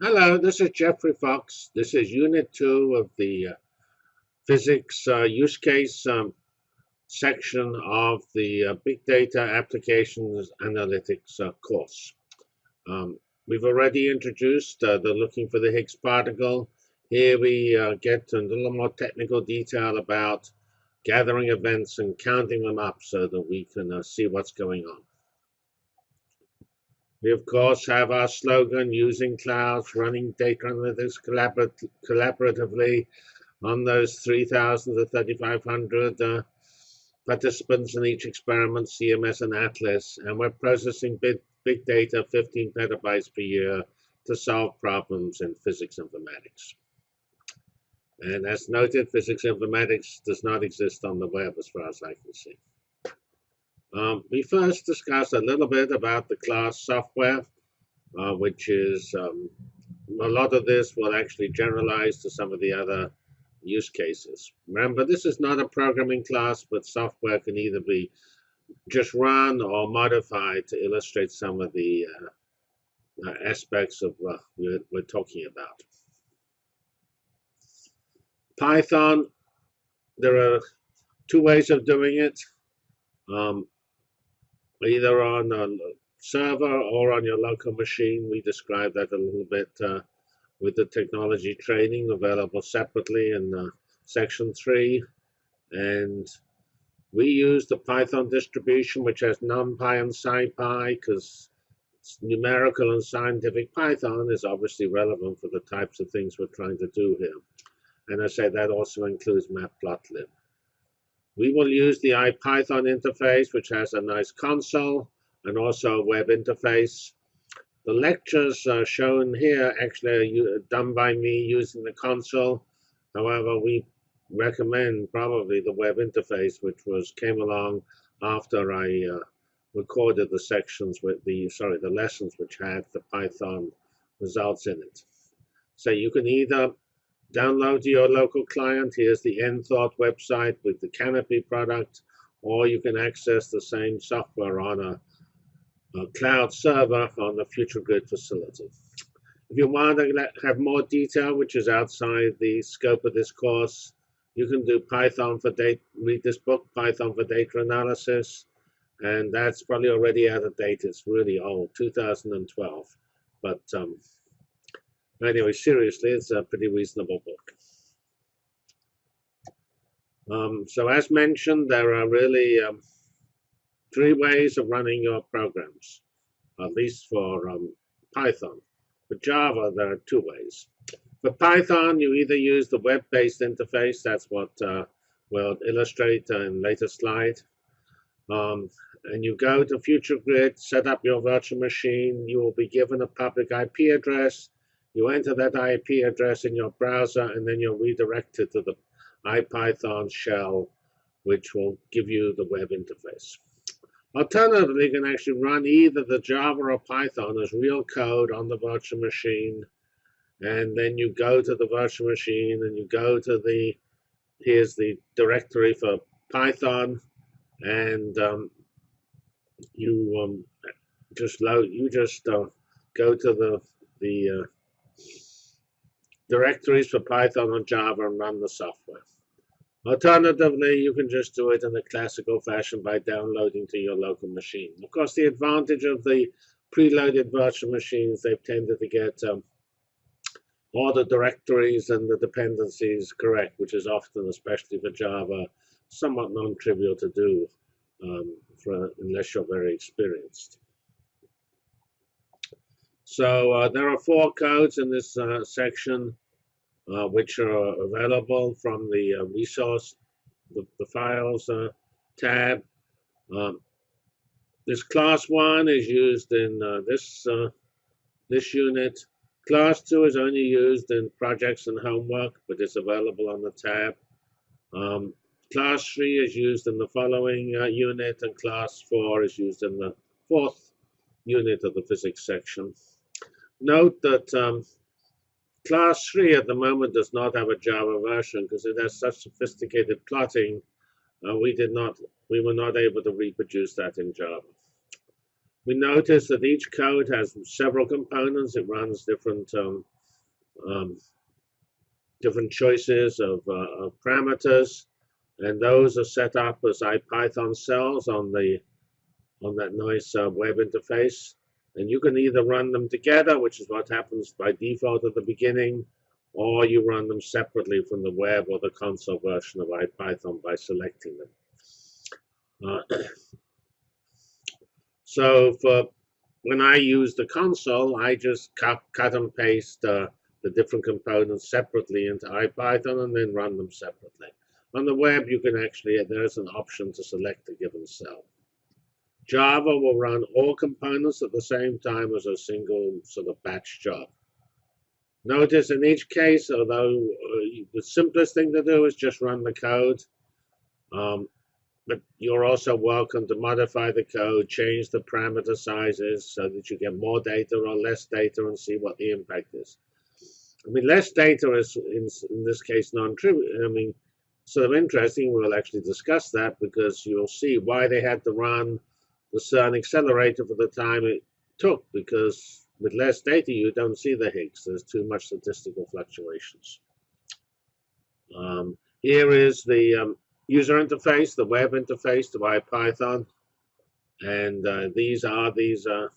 Hello, this is Geoffrey Fox. This is Unit 2 of the uh, Physics uh, Use Case um, section of the uh, Big Data Applications Analytics uh, course. Um, we've already introduced uh, the looking for the Higgs particle. Here we uh, get a little more technical detail about gathering events and counting them up so that we can see what's going on. We, of course, have our slogan, using clouds, running data analytics collaborat collaboratively on those 3,000 to 3,500 uh, participants in each experiment, CMS and ATLAS, and we're processing big, big data, 15 petabytes per year, to solve problems in physics informatics. And as noted, physics informatics does not exist on the web as far as I can see. Um, we first discussed a little bit about the class software, uh, which is um, a lot of this will actually generalize to some of the other use cases. Remember, this is not a programming class, but software can either be just run or modified to illustrate some of the uh, uh, aspects of what we're, we're talking about. Python, there are two ways of doing it. Um, either on a server or on your local machine. We described that a little bit uh, with the technology training available separately in uh, section 3. And we use the Python distribution, which has NumPy and SciPy, because numerical and scientific Python is obviously relevant for the types of things we're trying to do here. And I say that also includes matplotlib. We will use the IPython interface, which has a nice console and also a web interface. The lectures are shown here actually are done by me using the console. However, we recommend probably the web interface, which was came along after I uh, recorded the sections with the sorry the lessons which had the Python results in it. So you can either Download to your local client. Here's the Enthought website with the Canopy product, or you can access the same software on a, a cloud server on the FutureGrid facility. If you want to have more detail, which is outside the scope of this course, you can do Python for data, read this book, Python for Data Analysis, and that's probably already out of date. It's really old, 2012. But um, Anyway, seriously, it's a pretty reasonable book. Um, so as mentioned, there are really um, three ways of running your programs, at least for um, Python. For Java, there are two ways. For Python, you either use the web-based interface, that's what uh, we'll illustrate in later slide, um, and you go to FutureGrid, set up your virtual machine, you will be given a public IP address, you enter that IP address in your browser, and then you're redirected to the IPython shell, which will give you the web interface. Alternatively, you can actually run either the Java or Python as real code on the virtual machine, and then you go to the virtual machine and you go to the, here's the directory for Python, and um, you um, just load, you just uh, go to the, the uh, directories for Python or Java and run the software. Alternatively, you can just do it in the classical fashion by downloading to your local machine. Of course, the advantage of the preloaded virtual machines, they've tended to get um, all the directories and the dependencies correct, which is often, especially for Java, somewhat non-trivial to do um, for, unless you're very experienced. So uh, there are four codes in this uh, section uh, which are available from the uh, resource, the, the files uh, tab. Um, this class one is used in uh, this this unit. Class two is only used in projects and homework, but it's available on the tab. Um, class three is used in the following unit, and class four is used in the fourth unit of the physics section. Note that um, class 3 at the moment does not have a Java version because it has such sophisticated plotting. Uh, we did not, we were not able to reproduce that in Java. we notice that each code has several components. It runs different um, um, different choices of, uh, of, parameters, and those are set up as IPython cells on the on that nice uh, web interface. And you can either run them together, which is what happens by default at the beginning, or you run them separately from the web or the console version of IPython by selecting them. Uh, so for when I use the console, I just cut, cut and paste uh, the different components separately into IPython and then run them separately. On the web, you can actually, there's an option to select a given cell. Java will run all components at the same time as a single sort of batch job. Notice in each case, although uh, the simplest thing to do is just run the code, um, but you're also welcome to modify the code, change the parameter sizes so that you get more data or less data and see what the impact is. I mean, less data is, in, in this case, non-trivial. I mean, sort of interesting. We'll actually discuss that because you'll see why they had to run the an accelerator for the time it took because with less data you don't see the Higgs. There's too much statistical fluctuations. Um, here is the um, user interface, the web interface to IPython. And uh, these are these uh,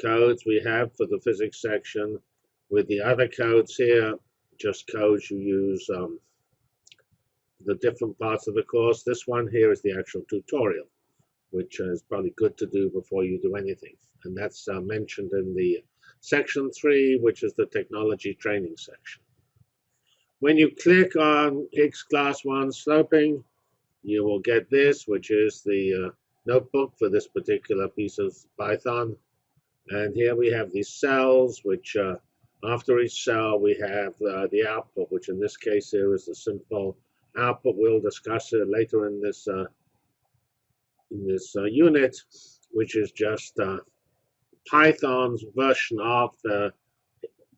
codes we have for the physics section. With the other codes here, just codes you use um, the different parts of the course. This one here is the actual tutorial which is probably good to do before you do anything. And that's uh, mentioned in the section three, which is the technology training section. When you click on Higgs class one sloping, you will get this, which is the uh, notebook for this particular piece of Python. And here we have these cells, which uh, after each cell we have uh, the output, which in this case here is the simple output. We'll discuss it later in this uh, in this uh, unit, which is just uh, Python's version of the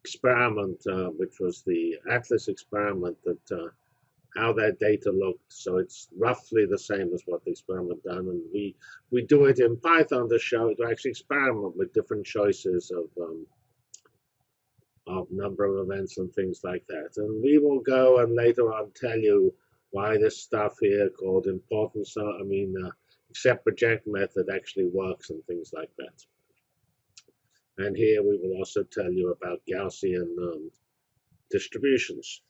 experiment, uh, which was the Atlas experiment, that uh, how that data looked. So it's roughly the same as what the experiment done, and we we do it in Python to show to actually experiment with different choices of um, of number of events and things like that. And we will go and later on tell you why this stuff here called importance. I mean. Uh, except project method actually works and things like that. And here we will also tell you about Gaussian um, distributions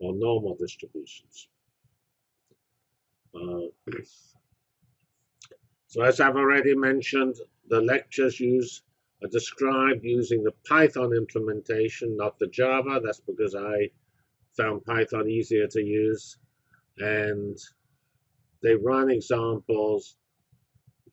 or normal distributions. Uh, so as I've already mentioned, the lectures use are described using the Python implementation, not the Java. That's because I found Python easier to use. And they run examples,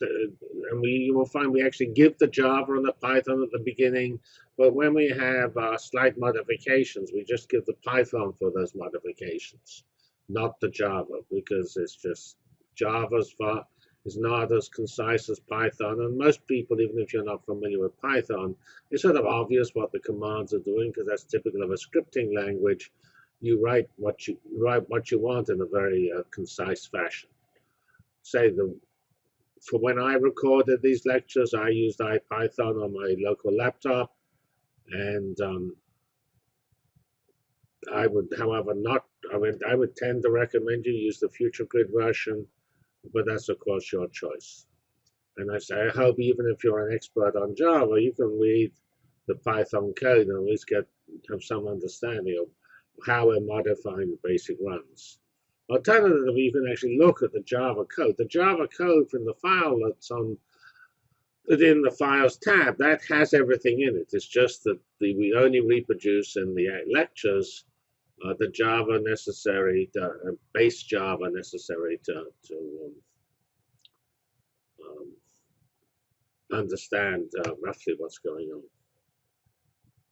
and we you will find we actually give the Java and the Python at the beginning, but when we have uh, slight modifications, we just give the Python for those modifications, not the Java, because it's just Java's far, is not as concise as Python, and most people, even if you're not familiar with Python, it's sort of obvious what the commands are doing because that's typical of a scripting language. You write what you write what you want in a very uh, concise fashion say the for when I recorded these lectures, I used IPython on my local laptop, and um, I would, however, not. I would, I would tend to recommend you use the Future Grid version, but that's of course your choice. And I say, I hope even if you're an expert on Java, you can read the Python code and at least get have some understanding of how we're modifying the basic runs. Alternatively, you can actually look at the Java code. The Java code from the file that's on within the Files tab, that has everything in it. It's just that the, we only reproduce in the lectures uh, the Java necessary, to, uh, base Java necessary to, to um, um, understand uh, roughly what's going on.